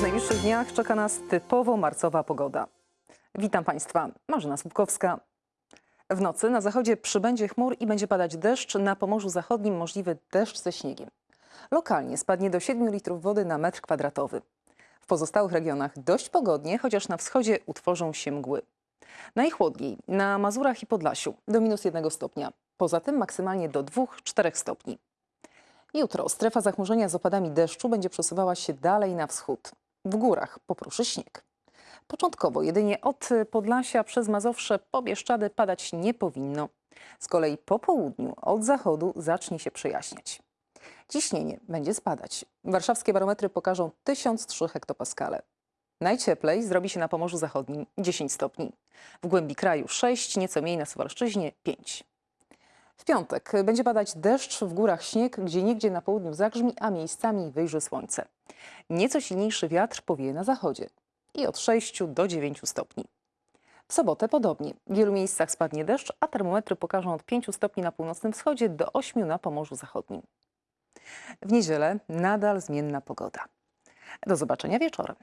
W najbliższych dniach czeka nas typowo marcowa pogoda. Witam Państwa, Marzena Słupkowska. W nocy na zachodzie przybędzie chmur i będzie padać deszcz, na Pomorzu Zachodnim możliwy deszcz ze śniegiem. Lokalnie spadnie do 7 litrów wody na metr kwadratowy. W pozostałych regionach dość pogodnie, chociaż na wschodzie utworzą się mgły. Najchłodniej na Mazurach i Podlasiu do minus 1 stopnia. Poza tym maksymalnie do 2-4 stopni. Jutro strefa zachmurzenia z opadami deszczu będzie przesuwała się dalej na wschód. W górach popruszy śnieg. Początkowo jedynie od Podlasia przez Mazowsze po Bieszczady padać nie powinno. Z kolei po południu od zachodu zacznie się przejaśniać. Ciśnienie będzie spadać. Warszawskie barometry pokażą 1003 hektopaskale. Najcieplej zrobi się na Pomorzu Zachodnim 10 stopni. W głębi kraju 6, nieco mniej na Suwalszczyźnie 5. W piątek będzie padać deszcz, w górach śnieg, gdzie niegdzie na południu zagrzmi, a miejscami wyjrzy słońce. Nieco silniejszy wiatr powieje na zachodzie i od 6 do 9 stopni. W sobotę podobnie. W wielu miejscach spadnie deszcz, a termometry pokażą od 5 stopni na północnym wschodzie do 8 na Pomorzu Zachodnim. W niedzielę nadal zmienna pogoda. Do zobaczenia wieczorem.